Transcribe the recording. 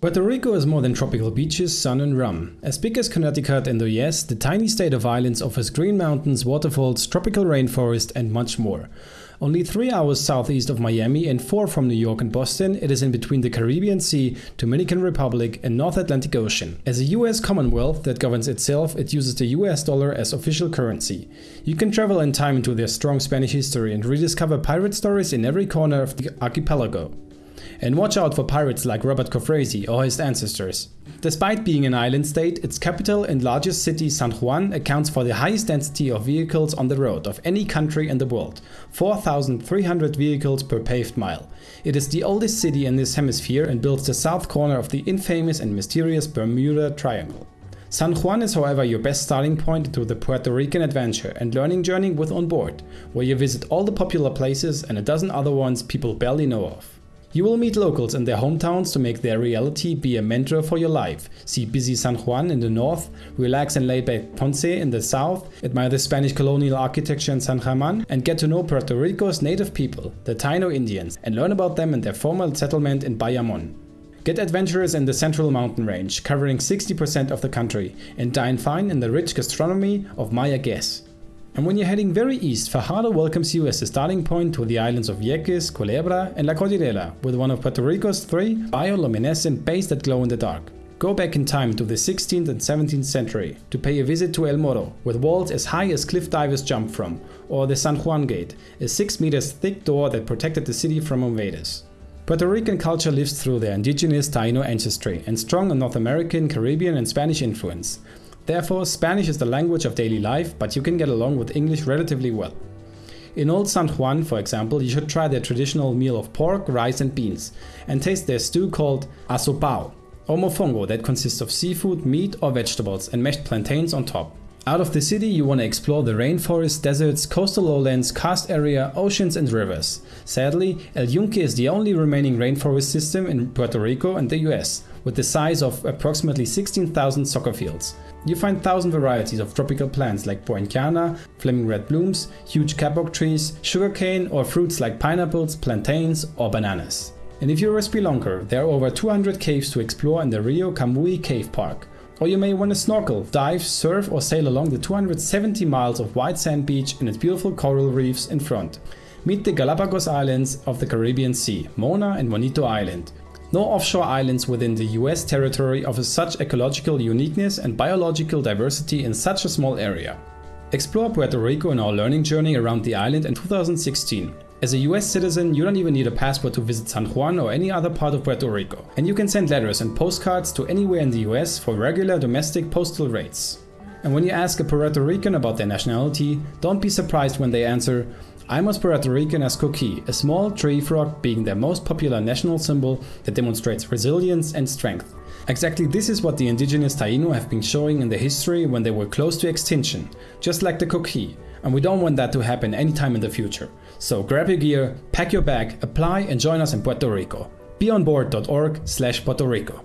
Puerto Rico is more than tropical beaches, sun and rum. As big as Connecticut in the US, the tiny state of islands offers green mountains, waterfalls, tropical rainforest and much more. Only 3 hours southeast of Miami and 4 from New York and Boston, it is in between the Caribbean Sea, Dominican Republic and North Atlantic Ocean. As a US Commonwealth that governs itself, it uses the US dollar as official currency. You can travel in time into their strong Spanish history and rediscover pirate stories in every corner of the archipelago. And watch out for pirates like Robert Cofresi or his ancestors. Despite being an island state, its capital and largest city San Juan accounts for the highest density of vehicles on the road of any country in the world, 4,300 vehicles per paved mile. It is the oldest city in this hemisphere and builds the south corner of the infamous and mysterious Bermuda Triangle. San Juan is however your best starting point into the Puerto Rican adventure and learning journey with On Board, where you visit all the popular places and a dozen other ones people barely know of. You will meet locals in their hometowns to make their reality be a mentor for your life. See busy San Juan in the north, relax and laid back Ponce in the south, admire the Spanish colonial architecture in San German, and get to know Puerto Rico's native people, the Taino Indians, and learn about them and their former settlement in Bayamon. Get adventurous in the Central Mountain Range, covering 60% of the country, and dine fine in the rich gastronomy of Mayagüez. And when you're heading very east, Fajardo welcomes you as a starting point to the islands of Vieques, Culebra and La Cordillera, with one of Puerto Rico's three bioluminescent bays that glow in the dark. Go back in time to the 16th and 17th century to pay a visit to El Morro, with walls as high as cliff divers jump from, or the San Juan Gate, a 6 meters thick door that protected the city from invaders. Puerto Rican culture lives through their indigenous Taino ancestry and strong North American, Caribbean and Spanish influence. Therefore, Spanish is the language of daily life, but you can get along with English relatively well. In Old San Juan, for example, you should try their traditional meal of pork, rice and beans, and taste their stew called asopao, or mofongo that consists of seafood, meat or vegetables and mashed plantains on top. Out of the city you want to explore the rainforest, deserts, coastal lowlands, karst area, oceans and rivers. Sadly, El Yunque is the only remaining rainforest system in Puerto Rico and the US, with the size of approximately 16,000 soccer fields. You find thousand varieties of tropical plants like poinciana, flaming red blooms, huge kapok trees, sugarcane or fruits like pineapples, plantains or bananas. And if you're a spelunker, there are over 200 caves to explore in the Rio Camuy Cave Park. Or you may want to snorkel, dive, surf or sail along the 270 miles of white sand beach and its beautiful coral reefs in front. Meet the Galapagos Islands of the Caribbean Sea, Mona and Monito Island, no offshore islands within the US territory offer such ecological uniqueness and biological diversity in such a small area. Explore Puerto Rico in our learning journey around the island in 2016. As a US citizen, you don't even need a passport to visit San Juan or any other part of Puerto Rico. And you can send letters and postcards to anywhere in the US for regular domestic postal rates. And when you ask a Puerto Rican about their nationality, don't be surprised when they answer, I'm as Puerto Rican as coqui, a small tree frog being their most popular national symbol that demonstrates resilience and strength. Exactly this is what the indigenous Taino have been showing in the history when they were close to extinction, just like the coqui, and we don't want that to happen anytime in the future. So grab your gear, pack your bag, apply and join us in Puerto Rico. BeOnBoard.org slash Puerto Rico.